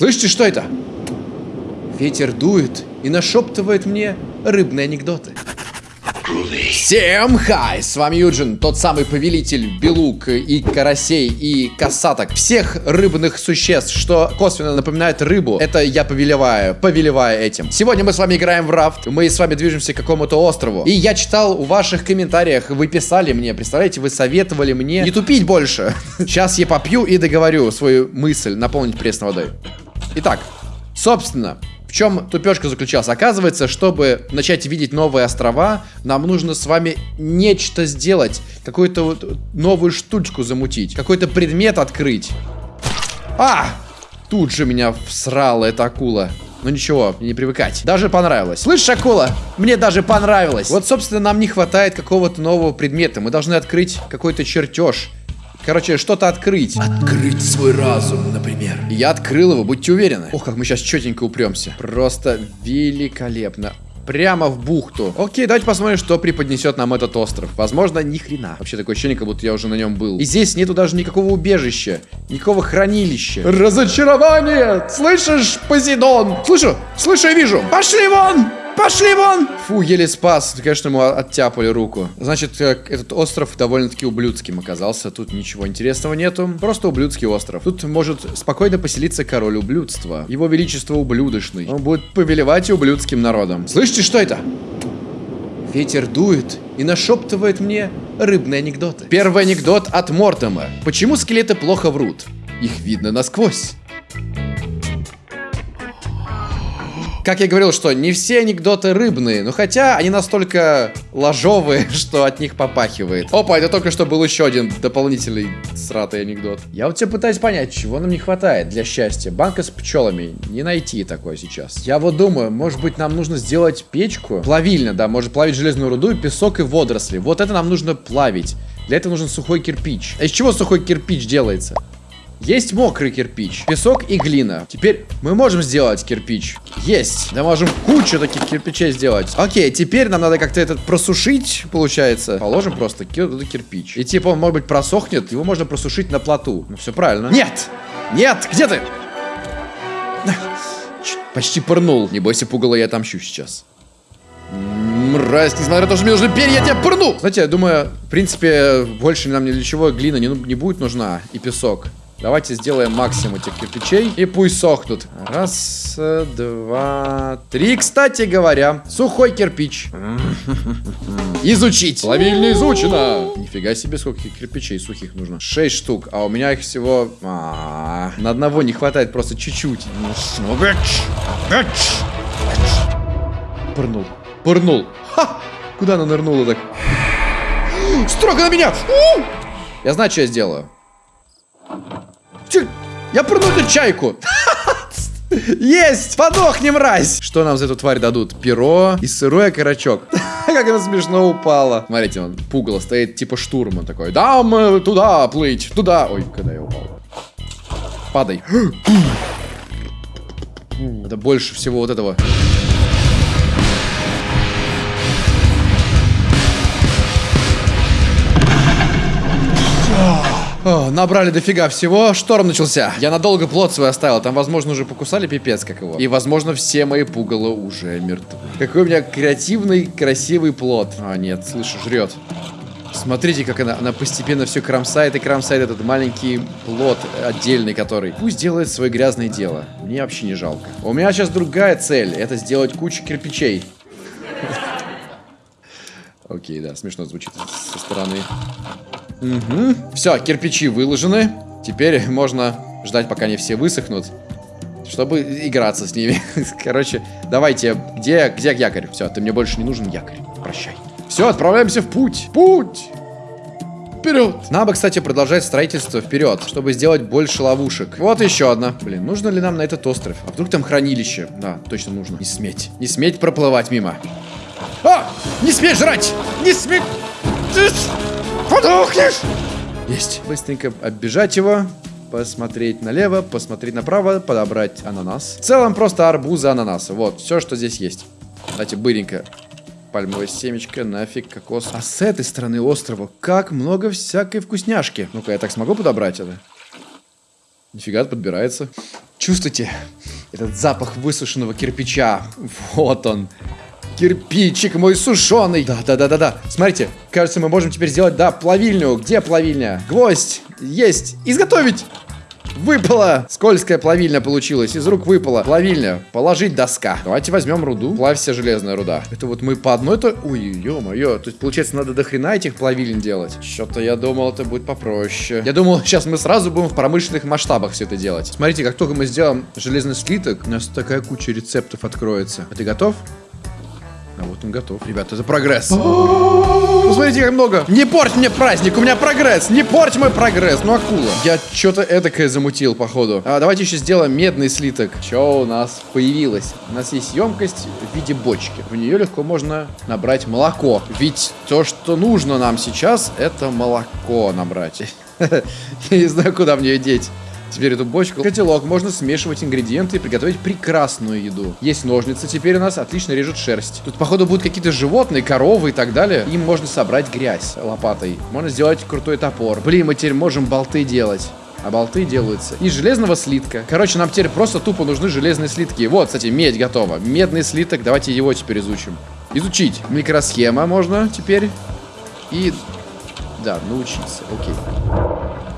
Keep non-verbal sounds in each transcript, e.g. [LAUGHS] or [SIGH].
Слышите, что это? Ветер дует и нашептывает мне рыбные анекдоты. Всем хай! С вами Юджин, тот самый повелитель белук и карасей и касаток. Всех рыбных существ, что косвенно напоминает рыбу. Это я повелеваю, повелеваю этим. Сегодня мы с вами играем в рафт. Мы с вами движемся к какому-то острову. И я читал в ваших комментариях, вы писали мне, представляете, вы советовали мне не тупить больше. [LAUGHS] Сейчас я попью и договорю свою мысль наполнить пресной водой. Итак, собственно, в чем тупешка заключалась? Оказывается, чтобы начать видеть новые острова, нам нужно с вами нечто сделать. Какую-то вот новую штучку замутить. Какой-то предмет открыть. А! Тут же меня всрала эта акула. Ну ничего, не привыкать. Даже понравилось. Слышишь, акула? Мне даже понравилось. Вот, собственно, нам не хватает какого-то нового предмета. Мы должны открыть какой-то чертеж. Короче, что-то открыть. Открыть свой разум, например. Я открыл его, будьте уверены. Ох, как мы сейчас четенько упремся. Просто великолепно. Прямо в бухту. Окей, давайте посмотрим, что преподнесет нам этот остров. Возможно, ни хрена. Вообще такое ощущение, как будто я уже на нем был. И здесь нету даже никакого убежища, никакого хранилища. Разочарование! Слышишь, Позидон? Слышу, слышу и вижу. Пошли вон! Пошли вон! Фу, еле спас. Конечно, ему оттяпали руку. Значит, э, этот остров довольно-таки ублюдским оказался. Тут ничего интересного нету. Просто ублюдский остров. Тут может спокойно поселиться король ублюдства. Его величество ублюдочный. Он будет повелевать ублюдским народом. Слышите, что это? Ветер дует и нашептывает мне рыбные анекдоты. Первый анекдот от Мортема. Почему скелеты плохо врут? Их видно насквозь. Как я говорил, что не все анекдоты рыбные, но хотя они настолько ложовые, [LAUGHS] что от них попахивает. Опа, это только что был еще один дополнительный сратый анекдот. Я вот тебе пытаюсь понять, чего нам не хватает для счастья. Банка с пчелами. Не найти такое сейчас. Я вот думаю, может быть нам нужно сделать печку? Плавильня, да, может плавить железную руду, песок и водоросли. Вот это нам нужно плавить. Для этого нужен сухой кирпич. А из чего сухой кирпич делается? Есть мокрый кирпич, песок и глина. Теперь мы можем сделать кирпич. Есть. Да можем кучу таких кирпичей сделать. Окей, теперь нам надо как-то этот просушить, получается. Положим просто туда кирпич. И типа он, может быть, просохнет. Его можно просушить на плоту. Ну, все правильно. Нет! Нет! Где ты? Почти пырнул. Не бойся, пугало, я отомщу сейчас. Мразь, несмотря на то, что мне нужны перья, я тебя пырну! Знаете, я думаю, в принципе, больше нам ни для чего глина не, не будет нужна. И песок. Давайте сделаем максимум этих кирпичей. И пусть сохнут. Раз, два, три. Кстати говоря, сухой кирпич. [LAUGHS] Изучить. Плавильня изучена. Нифига себе, сколько кирпичей сухих нужно. Шесть штук. А у меня их всего... А -а -а. На одного не хватает просто чуть-чуть. Пырнул. Пырнул. Ха! Куда она нырнула так? Строго на меня! Я знаю, что я сделаю. Че? Я эту чайку. [LAUGHS] Есть! Подохни, мразь! Что нам за эту тварь дадут? Перо и сырой окорочок. [LAUGHS] как она смешно упала. Смотрите, он пугало стоит типа штурман такой. Да, мы туда плыть, туда. Ой, когда я упал. Падай. [GASPS] Это больше всего вот этого. О, набрали дофига всего, шторм начался. Я надолго плод свой оставил, там, возможно, уже покусали пипец как его. И, возможно, все мои пугало уже мертвы. Какой у меня креативный, красивый плод. А, нет, слышу, жрет. Смотрите, как она, она постепенно все кромсает и кромсает этот маленький плод отдельный, который. Пусть делает свое грязное дело. Мне вообще не жалко. У меня сейчас другая цель. Это сделать кучу кирпичей. [LAUGHS] Окей, да, смешно звучит со стороны. Угу. Все, кирпичи выложены. Теперь можно ждать, пока они все высохнут. Чтобы играться с ними. [LAUGHS] Короче, давайте. Где, где якорь? Все, ты мне больше не нужен якорь. Прощай. Все, отправляемся в путь. Путь! Вперед! Бы, кстати, продолжать строительство вперед, чтобы сделать больше ловушек. Вот еще одна. Блин, нужно ли нам на этот остров? А вдруг там хранилище? Да, точно нужно. Не сметь. Не сметь проплывать мимо. А! Не сметь жрать! Не сметь! Подохнешь! Есть. Быстренько оббежать его. Посмотреть налево, посмотреть направо, подобрать ананас. В целом просто арбузы, ананасы. Вот, все, что здесь есть. Кстати, быренько. Пальмовое семечко, нафиг, кокос. А с этой стороны острова как много всякой вкусняшки. Ну-ка, я так смогу подобрать это? Нифига подбирается. Чувствуйте этот запах высушенного кирпича? Вот он. Кирпичик мой сушеный. Да, да, да, да, да. Смотрите, кажется, мы можем теперь сделать, да, плавильню. Где плавильня? Гвоздь. Есть. Изготовить. Выпала! Скользкая плавильня получилась. Из рук выпала. Плавильня. Положить доска. Давайте возьмем руду. Плавься железная руда. Это вот мы по одной то... Ой, ё-моё. То есть, получается, надо до хрена этих плавилин делать. Что-то я думал, это будет попроще. Я думал, сейчас мы сразу будем в промышленных масштабах все это делать. Смотрите, как только мы сделаем железный слиток, у нас такая куча рецептов откроется. А ты готов? Он готов. Ребята, это прогресс. Посмотрите, как много. Не порть мне праздник, у меня прогресс. Не порть мой прогресс. Ну, акула. Я что-то эдакое замутил, походу. А, давайте еще сделаем медный слиток. Что у нас появилось? У нас есть емкость в виде бочки. В нее легко можно набрать молоко. Ведь то, что нужно нам сейчас, это молоко набрать. [LAUGHS] Я не знаю, куда мне ее деть. Теперь эту бочку. Котелок. Можно смешивать ингредиенты и приготовить прекрасную еду. Есть ножницы теперь у нас. Отлично режут шерсть. Тут, походу, будут какие-то животные, коровы и так далее. Им можно собрать грязь лопатой. Можно сделать крутой топор. Блин, мы теперь можем болты делать. А болты делаются из железного слитка. Короче, нам теперь просто тупо нужны железные слитки. Вот, кстати, медь готова. Медный слиток. Давайте его теперь изучим. Изучить. Микросхема можно теперь. И... Да, научиться. Окей.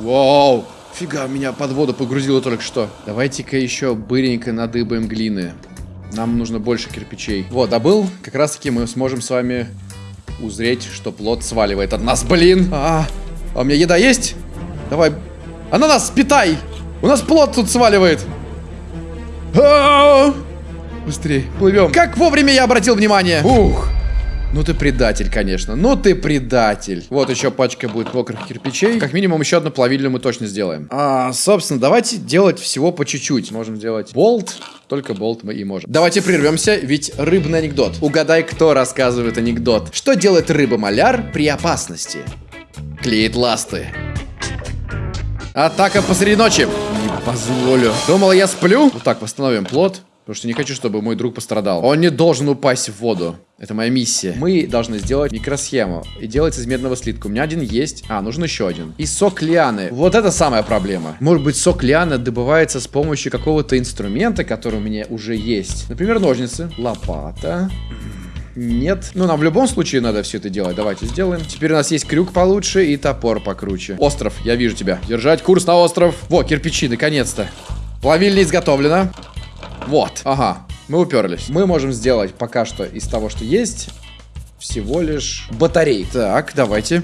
Вау. Фига, меня под воду погрузило только что. Давайте-ка еще быренько надыбаем глины. Нам нужно больше кирпичей. Вот, добыл. Как раз таки мы сможем с вами узреть, что плод сваливает от нас. Блин! А, а у меня еда есть? Давай. Ананас, питай! У нас плод тут сваливает. А -а -а! Быстрее, плывем. Как вовремя я обратил внимание. Ух. Ну ты предатель, конечно. Ну ты предатель. Вот еще пачка будет мокрых кирпичей. Как минимум еще одну плавильню мы точно сделаем. А, собственно, давайте делать всего по чуть-чуть. Можем сделать болт. Только болт мы и можем. Давайте прервемся, ведь рыбный анекдот. Угадай, кто рассказывает анекдот. Что делает рыба-маляр при опасности? Клеит ласты. Атака посреди ночи. Не позволю. Думал, я сплю? Вот так, восстановим плод. Потому что не хочу, чтобы мой друг пострадал. Он не должен упасть в воду. Это моя миссия. Мы должны сделать микросхему. И делать из медного слитка. У меня один есть. А, нужен еще один. И сок лианы. Вот это самая проблема. Может быть, сок лианы добывается с помощью какого-то инструмента, который у меня уже есть. Например, ножницы. Лопата. Нет. Ну, нам в любом случае надо все это делать. Давайте сделаем. Теперь у нас есть крюк получше и топор покруче. Остров, я вижу тебя. Держать курс на остров. Во, кирпичи, наконец-то. Плавильня изготовлена. Вот, ага, мы уперлись. Мы можем сделать пока что из того, что есть, всего лишь батарей. Так, давайте.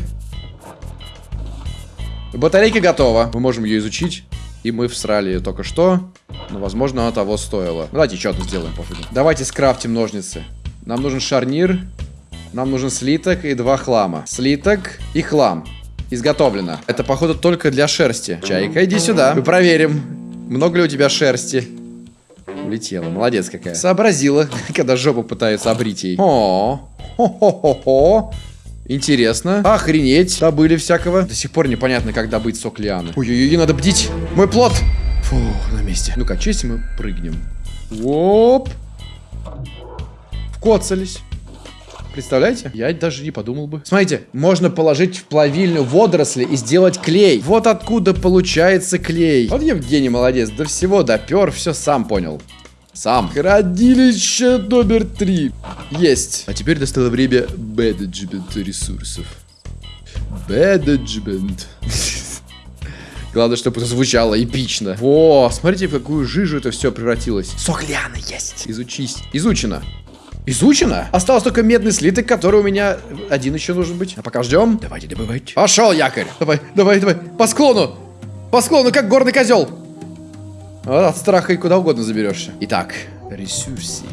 Батарейка готова. Мы можем ее изучить. И мы всрали ее только что. Но, возможно, она того стоила. Давайте еще одну сделаем, пофигу. Давайте скрафтим ножницы. Нам нужен шарнир. Нам нужен слиток и два хлама. Слиток и хлам. Изготовлено. Это, походу, только для шерсти. Чайка, иди сюда. Мы проверим, много ли у тебя шерсти. Улетела. Молодец какая. Сообразила, [LAUGHS] когда жопу пытаются обрить ей. О, хо-хо-хо-хо. Интересно. Охренеть. Добыли всякого. До сих пор непонятно, как добыть сок лианы. Ой-ой-ой, надо бдить. Мой плод. Фух, на месте. Ну-ка, че если мы прыгнем? Оп. Вкоцались. Представляете? Я даже не подумал бы. Смотрите, можно положить в плавильню водоросли и сделать клей. Вот откуда получается клей. Вот Евгений молодец. До всего допер, все сам понял. Сам. Хранилище номер три. Есть. А теперь достало время менеджмента ресурсов. Менеджмент. [LAUGHS] Главное, чтобы это звучало эпично. О, смотрите, в какую жижу это все превратилось. Сок лианы есть. Изучись. Изучено. Изучено? Осталось только медный слиток, который у меня один еще нужен быть. А пока ждем. Давайте добывать. Пошел, якорь. Давай, давай, давай. По склону. По склону, как горный козел. От страха и куда угодно заберешься. Итак, ресурсы.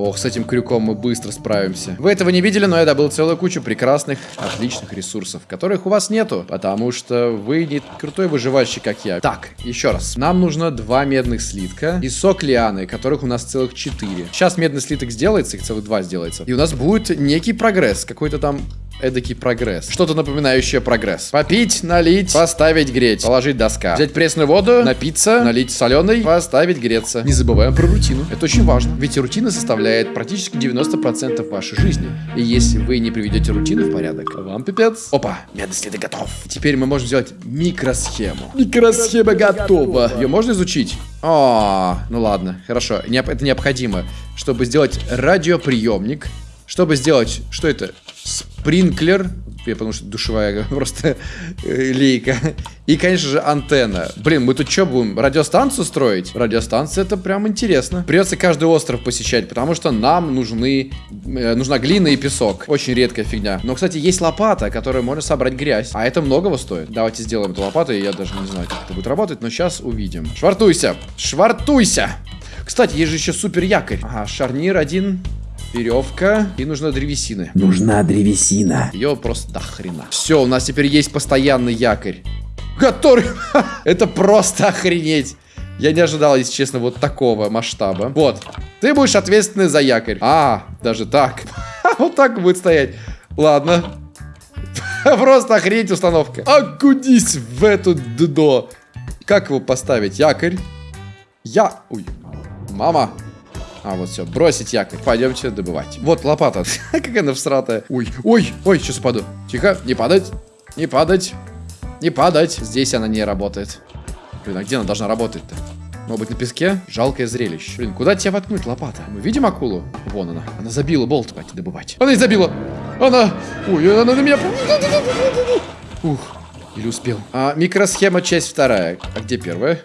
Ох, с этим крюком мы быстро справимся. Вы этого не видели, но я добыл целую кучу прекрасных, отличных ресурсов, которых у вас нету, потому что вы не крутой выживальщик, как я. Так, еще раз. Нам нужно два медных слитка и сок лианы, которых у нас целых четыре. Сейчас медный слиток сделается, их целых два сделается. И у нас будет некий прогресс, какой-то там эдакий прогресс. Что-то напоминающее прогресс. Попить, налить, поставить греть, положить доска. Взять пресную воду, напиться, налить соленой, поставить греться. Не забываем про рутину. Это очень важно. Ведь рутина составляет практически 90% вашей жизни. И если вы не приведете рутину в порядок, вам пипец. Опа, медный следы готов. Теперь мы можем сделать микросхему. Микросхема готова. Ее можно изучить? А, ну ладно, хорошо. Это необходимо, чтобы сделать радиоприемник. Чтобы сделать, что это? Спринклер, я потому что душевая [LAUGHS] просто э, лейка. И, конечно же, антенна. Блин, мы тут что будем, радиостанцию строить? Радиостанция это прям интересно. Придется каждый остров посещать, потому что нам нужны, э, нужна глина и песок. Очень редкая фигня. Но, кстати, есть лопата, которая может собрать грязь. А это многого стоит. Давайте сделаем эту лопату, и я даже не знаю, как это будет работать, но сейчас увидим. Швартуйся! Швартуйся! Кстати, есть же еще супер якорь. Ага, шарнир один, веревка, и нужна древесины. Нужна древесина. Ее просто до хрена. Все, у нас теперь есть постоянный якорь. Который... [LAUGHS] Это просто охренеть. Я не ожидал, если честно, вот такого масштаба. Вот. Ты будешь ответственный за якорь. А, даже так. [LAUGHS] Вот так будет стоять. Ладно. [LAUGHS] Просто охренеть установка. Окунись в эту дно. Как его поставить? Якорь. Я... Ой. Мама. А, вот все, бросить якорь. Пойдемте добывать. Вот лопата. [LAUGHS] как она всратая. Ой, ой, ой, сейчас упаду. Тихо, не падать, не падать, не падать. Здесь она не работает. Блин, а где она должна работать-то? Может быть на песке? Жалкое зрелище. Блин, куда тебя воткнуть лопата? Мы видим акулу? Вон она. Она забила болт. Давайте добывать. Она и забила. Она... Ой, она на меня... Ух, или успел. А, микросхема, часть вторая. А где первая?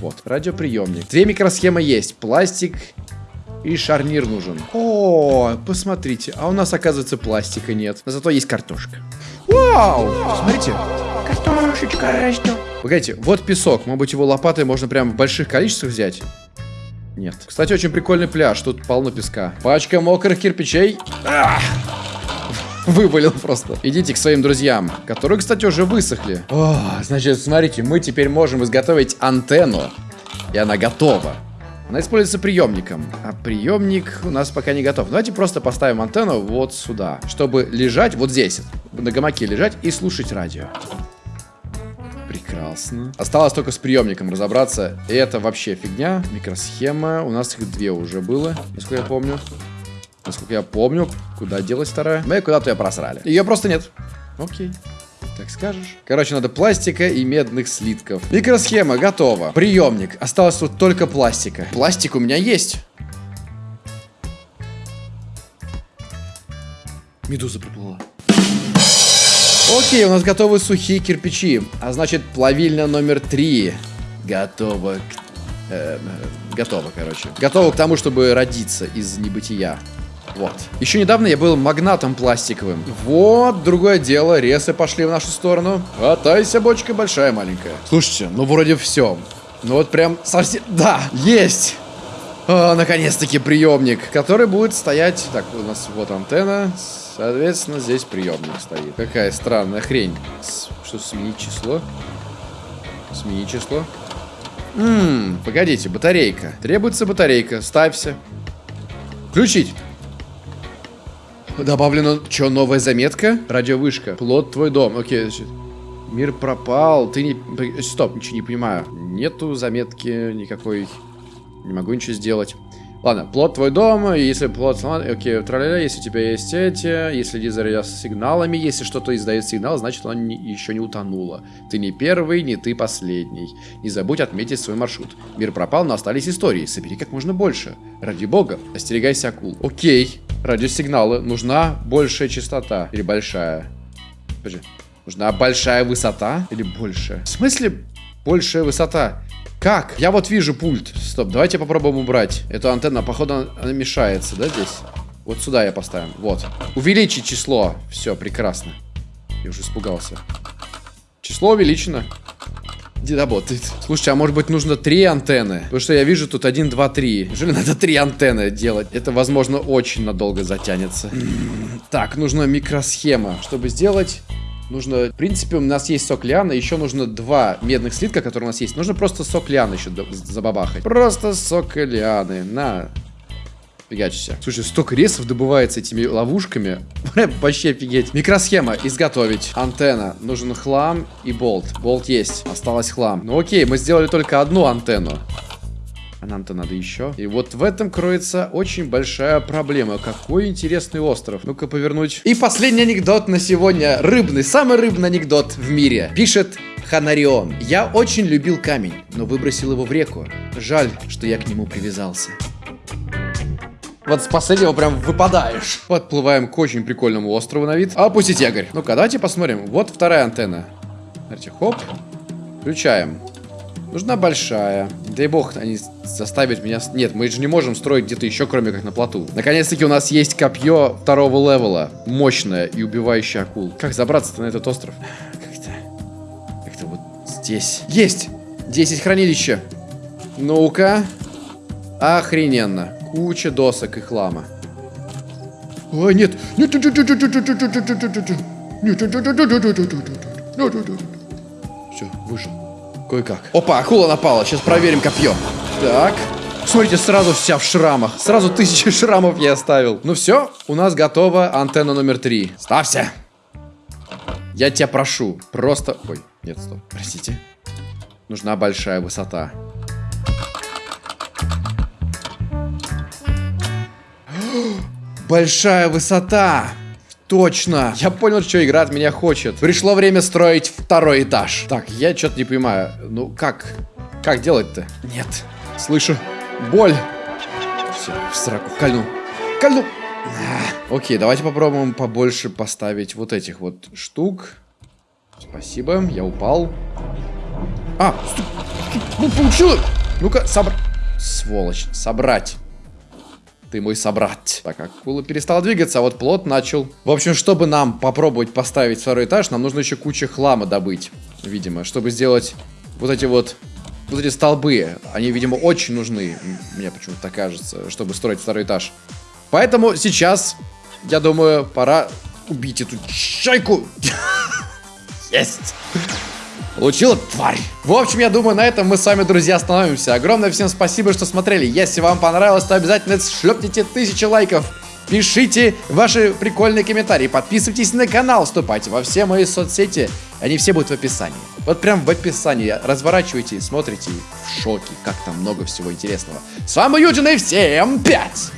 Вот, радиоприемник. Две микросхемы есть. Пластик и шарнир нужен. О, посмотрите. А у нас, оказывается, пластика нет. Но зато есть картошка. Вау! Смотрите. Картошечка растет. Погодите, вот песок. Может быть, его лопатой можно прям в больших количествах взять? Нет. Кстати, очень прикольный пляж. Тут полно песка. Пачка мокрых кирпичей. Ах! Вывалил просто. Идите к своим друзьям, которые, кстати, уже высохли. О, значит, смотрите, мы теперь можем изготовить антенну. И она готова. Она используется приемником. А приемник у нас пока не готов. Давайте просто поставим антенну вот сюда. Чтобы лежать вот здесь. На гамаке лежать и слушать радио. Прекрасно. Осталось только с приемником разобраться. И это вообще фигня. Микросхема. У нас их две уже было, насколько я помню. Насколько я помню, куда делась вторая? Мы куда-то ее просрали. Ее просто нет. Окей. Так скажешь. Короче, надо пластика и медных слитков. Микросхема готова. Приемник. Осталось тут только пластика. Пластик у меня есть. Медуза приплыла. Окей, у нас готовы сухие кирпичи. А значит, плавильня номер три. Готова к... э, готова, короче. Готова к тому, чтобы родиться из небытия. Вот. Еще недавно я был магнатом пластиковым. Вот, другое дело, ресы пошли в нашу сторону. Хватайся, бочка большая, маленькая. Слушайте, ну вроде все. Ну вот прям совсем... Да, есть! А, Наконец-таки приемник, который будет стоять... Так, у нас вот антенна. Соответственно, здесь приемник стоит. Какая странная хрень. Что, сменить число? Сменить число? Ммм, погодите, батарейка. Требуется батарейка. Ставься. Включить. Добавлено, что, новая заметка? Радиовышка. Плод твой дом. Окей, значит. Мир пропал. Ты не... Стоп, ничего не понимаю. Нету заметки никакой. Не могу ничего сделать. Ладно, плод твой дом, если плод сломан, окей, траля, если у тебя есть эти, если следи за радиосигналами, если что-то издает сигнал, значит оно не- еще не утонуло. Ты не первый, не ты последний. Не забудь отметить свой маршрут. Мир пропал, но остались истории. Собери как можно больше. Ради бога, остерегайся акул. Окей, радиосигналы. Нужна большая частота. Или большая. Подожди. Нужна большая высота или большая? В смысле большая высота? Как? Я вот вижу пульт. Стоп, давайте попробуем убрать. Эту антенну, походу, она мешается, да, здесь? Вот сюда я поставим. Вот. Увеличить число. Все, прекрасно. Я уже испугался. Число увеличено. Не работает. Слушайте, а может быть нужно три антенны? Потому что я вижу тут один, два, три. Неужели надо три антенны делать? Это, возможно, очень надолго затянется. Так, нужна микросхема. Чтобы сделать... Нужно, в принципе, у нас есть сок лиана, еще нужно два медных слитка, которые у нас есть. Нужно просто сок лианы еще забабахать. Просто сок лианы, на. Фигачься. Слушай, столько ресов добывается этими ловушками. [LAUGHS] Вообще офигеть. Микросхема. Изготовить. Антенна. Нужен хлам и болт. Болт есть. Осталось хлам. Ну окей, мы сделали только одну антенну. А нам-то надо еще. И вот в этом кроется очень большая проблема. Какой интересный остров. Ну-ка повернуть. И последний анекдот на сегодня. Рыбный, самый рыбный анекдот в мире. Пишет Ханарион. Я очень любил камень, но выбросил его в реку. Жаль, что я к нему привязался. Вот с последнего прям выпадаешь. Подплываем к очень прикольному острову на вид. Опустить якорь. Ну-ка, давайте посмотрим. Вот вторая антенна. Смотрите, хоп. Включаем. Нужна большая. Дай бог, они заставят меня... Нет, мы же не можем строить где-то еще, кроме как на плоту. Наконец-таки у нас есть копье второго левела. Мощное и убивающее акул. Как забраться-то на этот остров? Как-то... Как-то вот здесь. Есть! 10 хранилища. Ну-ка. Охрененно. Куча досок и хлама. Ой, нет. Нет, нет, нет, нет, нет, нет, нет, нет, нет, нет, нет, нет. Все, вышел. Кое-как. Опа, акула напала. Сейчас проверим копье. Так. Смотрите, сразу вся в шрамах. Сразу тысячи шрамов я оставил. Ну все, у нас готова антенна номер три. Ставься. Я тебя прошу. Просто... Ой, нет, стоп. Простите. Нужна большая высота. Большая высота. Точно. Я понял, что игра от меня хочет. Пришло время строить второй этаж. Так, я что-то не понимаю. Ну, как? Как делать-то? Нет. Слышу. Боль. Все, в сраку. Кольнул. Кольнул. А, Окей, давайте попробуем побольше поставить вот этих вот штук. Спасибо, я упал. А, стой, ну получилось. Ну-ка, собрать. Сволочь, собрать. Ты мой собрат. Так, акула перестала двигаться, а вот плод начал. В общем, чтобы нам попробовать поставить второй этаж, нам нужно еще куча хлама добыть. Видимо, чтобы сделать вот эти вот... Вот эти столбы. Они, видимо, очень нужны. Мне почему-то кажется, чтобы строить второй этаж. Поэтому сейчас, я думаю, пора убить эту чайку. [LAUGHS] Есть! Получила тварь. В общем, я думаю, на этом мы с вами, друзья, остановимся. Огромное всем спасибо, что смотрели. Если вам понравилось, то обязательно шлепните тысячи лайков. Пишите ваши прикольные комментарии, подписывайтесь на канал, вступайте во все мои соцсети. Они все будут в описании. Вот прям в описании. Разворачивайте смотрите в шоке, как там много всего интересного. С вами Юджин и всем пять!